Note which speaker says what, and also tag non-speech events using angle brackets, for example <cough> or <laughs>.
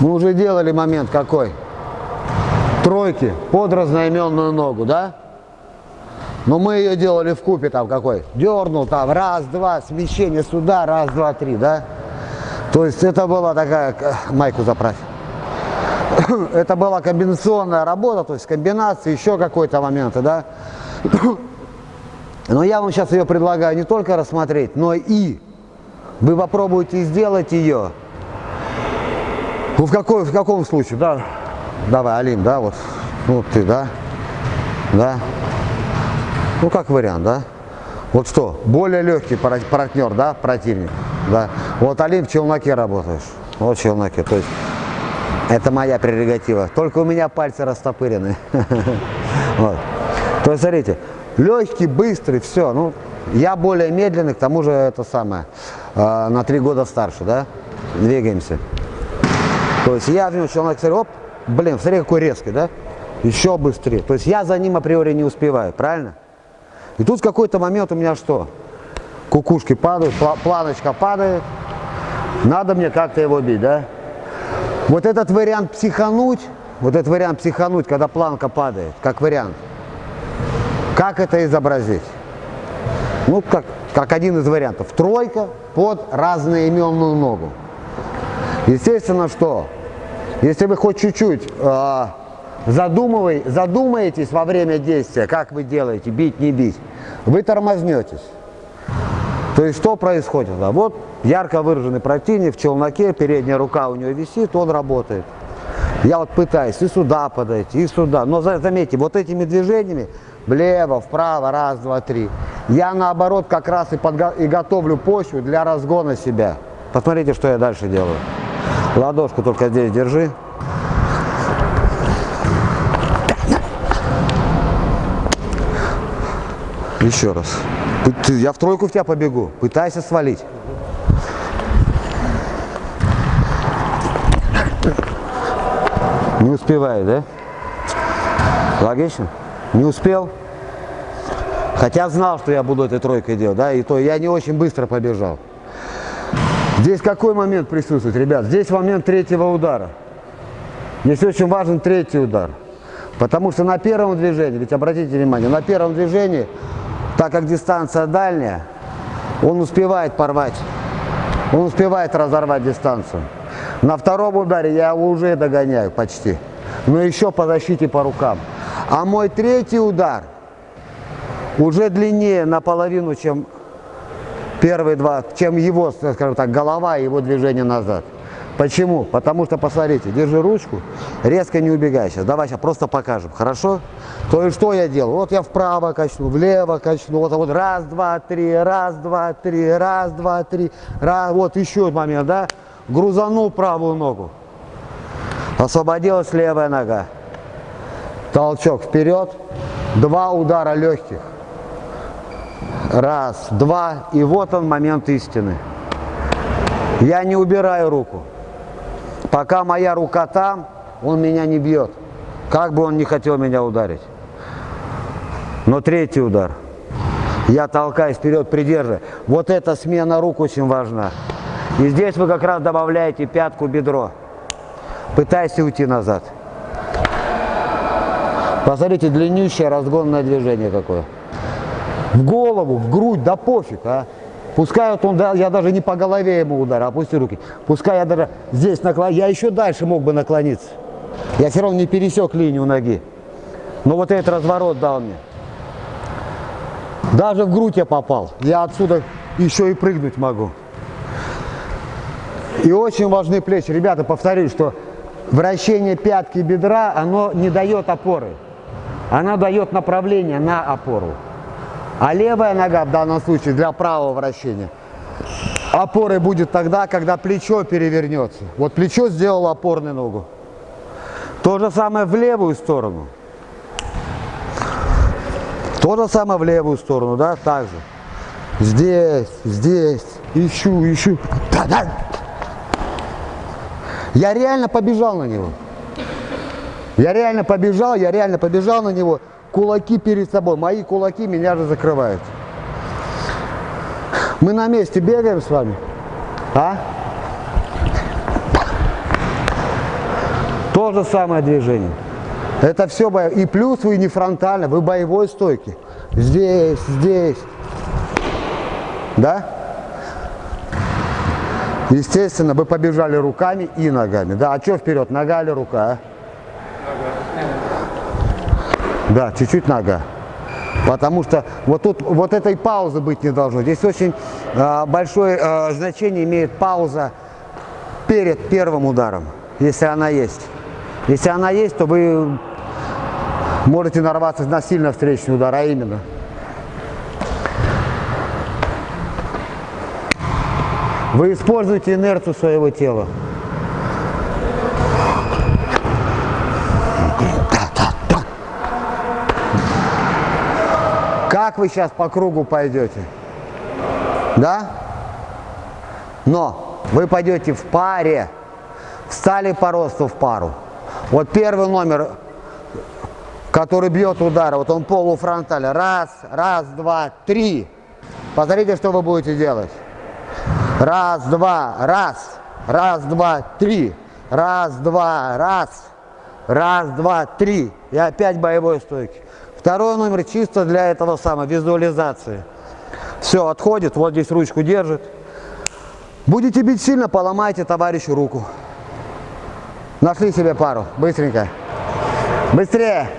Speaker 1: Мы уже делали момент какой? Тройки под разноименную ногу, да? Но мы ее делали в купе там какой? Дернул там, раз, два, смещение сюда, раз, два, три, да? То есть это была такая, майку заправь. <coughs> это была комбинационная работа, то есть комбинации, еще какой-то моменты, да? <coughs> Но я вам сейчас ее предлагаю не только рассмотреть, но и вы попробуйте сделать ее. Ну, в, какой, в каком случае, да? Давай, Алим, да, вот. Ну, ты, да? Да? Ну, как вариант, да? Вот что, более легкий партнер, да, противник, да? Вот Алим в челноке работаешь, вот в челноке, то есть это моя прерогатива. Только у меня пальцы растопырены. <laughs> Вот. То есть, смотрите, легкий, быстрый, все. Ну, я более медленный, к тому же это самое, э, на три года старше, да? Двигаемся. То есть я в него человек, смотрю, оп, блин, смотри, какой резкий, да? Еще быстрее. То есть я за ним априори не успеваю, правильно? И тут в какой-то момент у меня что? Кукушки падают, планочка падает. Надо мне как-то его бить, да? Вот этот вариант психануть, вот этот вариант психануть, когда планка падает, как вариант. Как это изобразить? Ну, как, как один из вариантов. Тройка под разноименную ногу. Естественно, что? Если вы хоть чуть-чуть э, задумывай, задумаетесь во время действия, как вы делаете, бить, не бить, вы тормознетесь. То есть что происходит? Да? Вот ярко выраженный противник в челноке, передняя рука у него висит, он работает. Я вот пытаюсь и сюда подойти, и сюда. Но заметьте, вот этими движениями, влево, вправо, раз, два, три, я наоборот как раз и, подго и готовлю почву для разгона себя. Посмотрите, что я дальше делаю. Ладошку только здесь держи. Еще раз. Я в тройку в тебя побегу. Пытайся свалить. Не успеваю, да? Логично? Не успел? Хотя знал, что я буду этой тройкой делать, да, и то я не очень быстро побежал. Здесь какой момент присутствует, ребят? Здесь момент третьего удара. Здесь очень важен третий удар. Потому что на первом движении, ведь обратите внимание, на первом движении так как дистанция дальняя, он успевает порвать, он успевает разорвать дистанцию. На втором ударе я его уже догоняю почти, но еще по защите по рукам. А мой третий удар уже длиннее наполовину, чем первые два, чем его, скажем так, голова и его движение назад. Почему? Потому что, посмотрите, держи ручку, резко не убегай сейчас. Давай сейчас просто покажем, хорошо? То есть что я делаю? Вот я вправо качну, влево качну, вот, вот раз, два, три, раз, два, три, раз, два, три, раз, вот еще момент, да? Грузанул правую ногу, освободилась левая нога. Толчок вперед, два удара легких. Раз, два, и вот он момент истины. Я не убираю руку. Пока моя рука там, он меня не бьет. Как бы он не хотел меня ударить. Но третий удар. Я толкаюсь вперед, придерживая. Вот эта смена рук очень важна. И здесь вы как раз добавляете пятку бедро. Пытайся уйти назад. Посмотрите, длиннющее разгонное движение какое. В голову, в грудь, да пофиг, а. Пускай вот он, да, я даже не по голове ему ударил, опусти руки. Пускай я даже здесь наклон, я еще дальше мог бы наклониться. Я все равно не пересек линию ноги. Но вот этот разворот дал мне. Даже в грудь я попал. Я отсюда еще и прыгнуть могу. И очень важны плечи. Ребята, повторюсь, что вращение пятки бедра, оно не дает опоры. Она дает направление на опору. А левая нога в данном случае для правого вращения опорой будет тогда, когда плечо перевернется. Вот плечо сделало опорную ногу. То же самое в левую сторону. То же самое в левую сторону, да, так же. Здесь, здесь, ищу, ищу. Да, да. Я реально побежал на него. Я реально побежал, я реально побежал на него кулаки перед собой. Мои кулаки меня же закрывают. Мы на месте бегаем с вами. А? То же самое движение. Это все бо... И плюс вы не фронтально, вы боевой стойки. Здесь, здесь. Да? Естественно, вы побежали руками и ногами. Да, а что вперед, нога или рука? А? Да, чуть-чуть нога. Потому что вот тут вот этой паузы быть не должно. Здесь очень э, большое э, значение имеет пауза перед первым ударом, если она есть. Если она есть, то вы можете нарваться на сильно встречный удар, а именно. Вы используете инерцию своего тела. Как вы сейчас по кругу пойдете? Да? Но вы пойдете в паре, встали по росту в пару. Вот первый номер, который бьет удар, вот он полуфронтально. Раз, раз, два, три. Посмотрите, что вы будете делать. Раз, два, раз. Раз, два, три. Раз, два, раз. Раз, два, три. И опять боевой стойки. Второй номер чисто для этого самого, визуализации. Все, отходит, вот здесь ручку держит. Будете бить сильно, поломайте товарищу руку. Нашли себе пару. Быстренько. Быстрее.